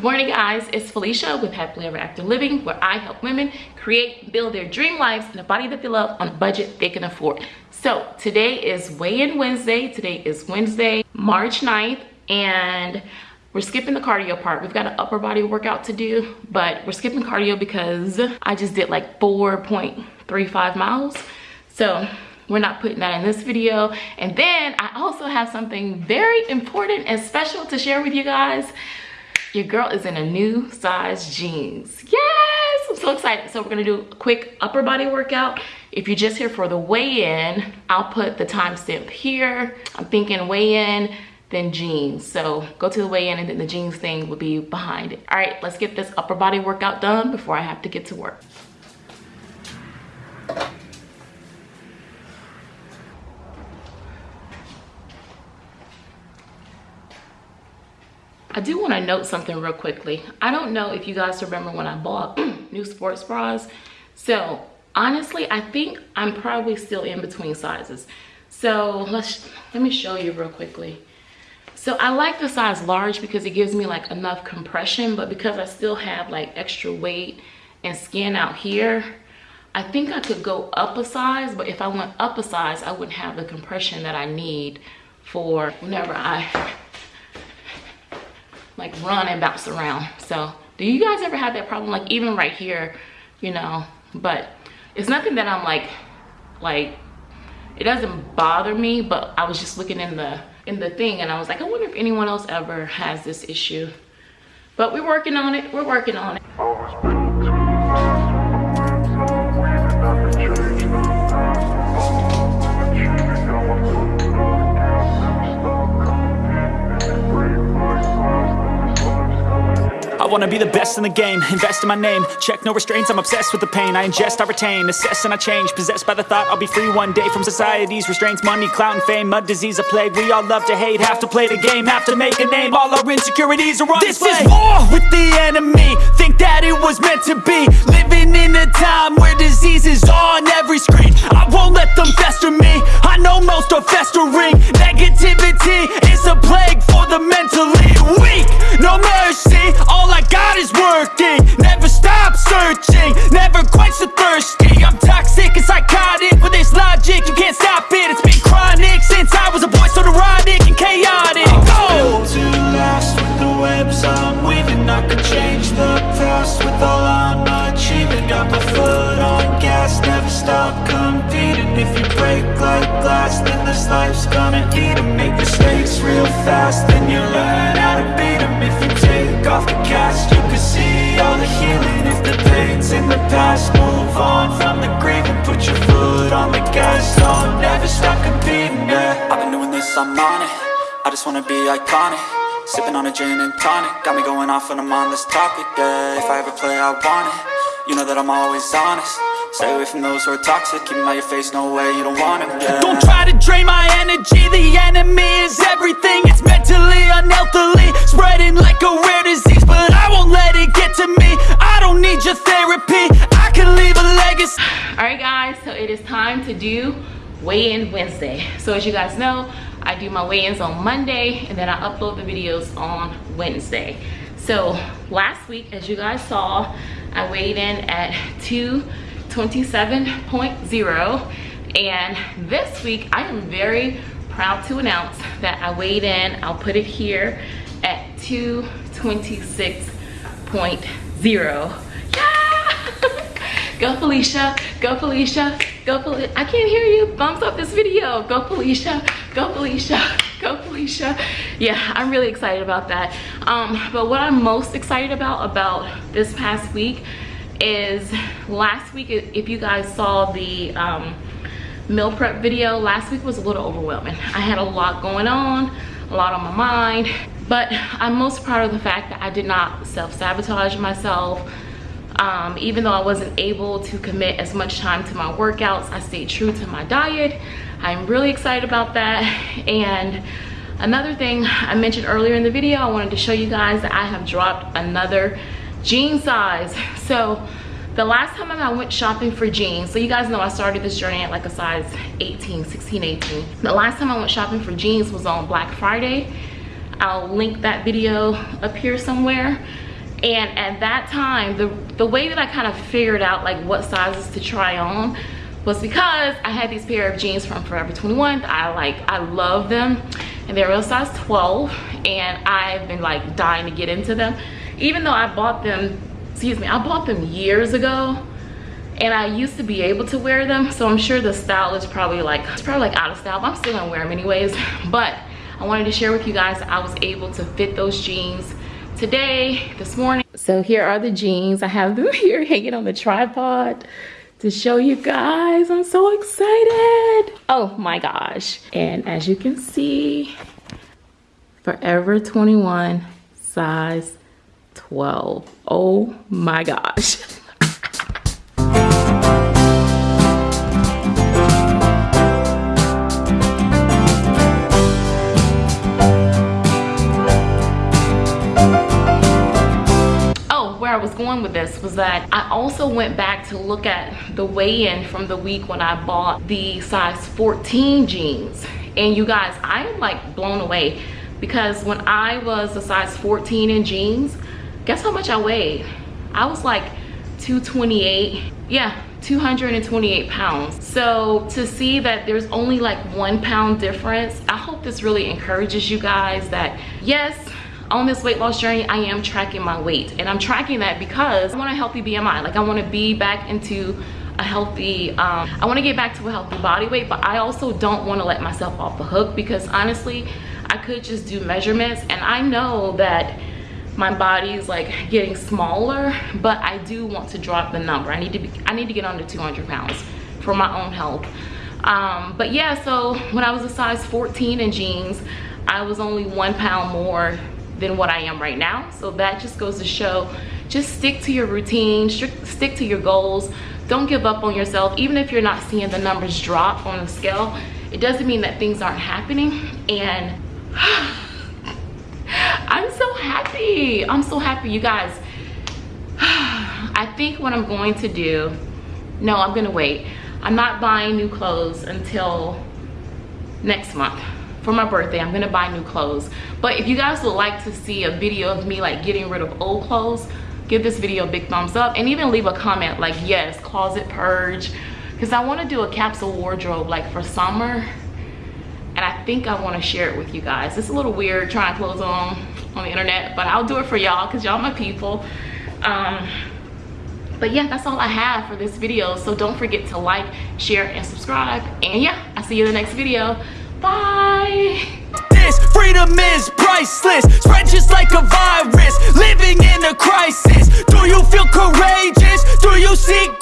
Good morning guys, it's Felicia with Happily Ever After Living where I help women create build their dream lives in a body that they love on a budget they can afford. So today is weigh-in Wednesday. Today is Wednesday, March 9th and we're skipping the cardio part. We've got an upper body workout to do, but we're skipping cardio because I just did like 4.35 miles. So we're not putting that in this video. And then I also have something very important and special to share with you guys. Your girl is in a new size jeans. Yes, I'm so excited. So we're gonna do a quick upper body workout. If you're just here for the weigh-in, I'll put the timestamp here. I'm thinking weigh-in, then jeans. So go to the weigh-in and then the jeans thing will be behind it. All right, let's get this upper body workout done before I have to get to work. I do want to note something real quickly. I don't know if you guys remember when I bought new sports bras. So honestly, I think I'm probably still in between sizes. So let's let me show you real quickly. So I like the size large because it gives me like enough compression, but because I still have like extra weight and skin out here, I think I could go up a size, but if I went up a size, I wouldn't have the compression that I need for whenever I like run and bounce around. So do you guys ever have that problem? Like even right here you know? But it's nothing that i'm like like it doesn't bother me but i was just looking in the in the thing and i was like i wonder if anyone else ever has this issue. But we're working on it. We're working on it wanna be the best in the game. Invest in my name, check no restraints I'm obsessed with the pain, I ingest, I retain Assess and I change, possessed by the thought I'll be free one day from society's restraints. Money, clout and fame, mud, disease, a plague. We all love to hate, have to play the game Have to make a name, all our insecurities are on This display. is war with the enemy. Think that it was meant to be. Living in a time where disease is on every screen. I won't let them fester me. I know most are festering. Negativity is a plague for the mentally weak. No mercy, glass, then this life's gonna eat em. Make mistakes real fast, then you learn how to beat them If you take off the cast, you can see all the healing. If the pain's in the past, move on from the grave And put your foot on the gas, don't never stop competing, yeah. I've been doing this, I'm on it. I just wanna be iconic. Sipping on a gin and tonic. Got me going off when I'm on this topic, yeah. If I ever play, I want it. You know that I'm always honest Stay away from those who are toxic. Keep them out your face, no way, you don't want them, yeah Don't try to drain my energy. The enemy is everything. It's mentally, unhealthily Spreading like a rare disease But I won't let it get to me. I don't need your therapy. I can leave a legacy. Alright guys, so it is time to do weigh-in Wednesday. So as you guys know, I do my weigh-ins on Monday And then I upload the videos on Wednesday. So last week, as you guys saw I weighed in at 2 27.0 and this week I am very proud to announce that I weighed in I'll put it here at 226.0 yeah! Go Felicia. Go Felicia. Go Felicia I can't hear you. Thumbs up this video. Go Felicia. Go Felicia. Go Felicia. Yeah I'm really excited about that. Um but what I'm most excited about about this past week is last week if you guys saw the um, meal prep video last week was a little overwhelming. I had a lot going on a lot on my mind but i'm most proud of the fact that i did not self-sabotage myself. Um, even though i wasn't able to commit as much time to my workouts i stayed true to my diet. I'm really excited about that. And another thing i mentioned earlier in the video i wanted to show you guys that i have dropped another jean size so the last time I went shopping for jeans so you guys know I started this journey at like a size 18 16 18 the last time I went shopping for jeans was on Black Friday I'll link that video up here somewhere And at that time, the, the way that I kind of figured out like what sizes to try on was because I had these pair of jeans from Forever 21. I like, I love them and they're real size 12 and I've been like dying to get into them. Even though I bought them, excuse me, I bought them years ago and I used to be able to wear them. So I'm sure the style is probably like, it's probably like out of style, but I'm still gonna wear them anyways. But I wanted to share with you guys I was able to fit those jeans today, this morning. So here are the jeans. I have them here hanging on the tripod to show you guys. I'm so excited. Oh my gosh. And as you can see, Forever 21, size 12. Oh my gosh. Oh, where I was going with this was that I also went back to look at the weigh-in from the week when I bought the size 14 jeans. And you guys, I am like blown away because when I was a size 14 in jeans, guess how much I weighed? I was like 228. Yeah, 228 pounds. So to see that there's only like one pound difference, I hope this really encourages you guys that yes, on this weight loss journey, I am tracking my weight. And I'm tracking that because I want a healthy BMI. Like I want to be back into a healthy, um, I want to get back to a healthy body weight, but I also don't want to let myself off the hook because honestly, I could just do measurements and I know that my body is like getting smaller, but I do want to drop the number. I need to be, I need to get under 200 pounds for my own health. Um, but yeah, so when I was a size 14 in jeans, I was only one pound more than what I am right now. So that just goes to show, just stick to your routine, stick to your goals. Don't give up on yourself. Even if you're not seeing the numbers drop on the scale, it doesn't mean that things aren't happening. And happy. I'm so happy, you guys. I think what I'm going to do, no, I'm gonna wait. I'm not buying new clothes until next month for my birthday i'm gonna buy new clothes but if you guys would like to see a video of me like getting rid of old clothes give this video a big thumbs up and even leave a comment like yes closet purge because i want to do a capsule wardrobe like for summer and i think i want to share it with you guys it's a little weird trying clothes on on the internet but i'll do it for y'all because y'all my people. Um but yeah that's all i have for this video. So don't forget to like share and subscribe. And yeah i'll see you in the next video. Bye. This freedom is priceless, spread just like a virus, living in a crisis. Do you feel courageous? Do you seek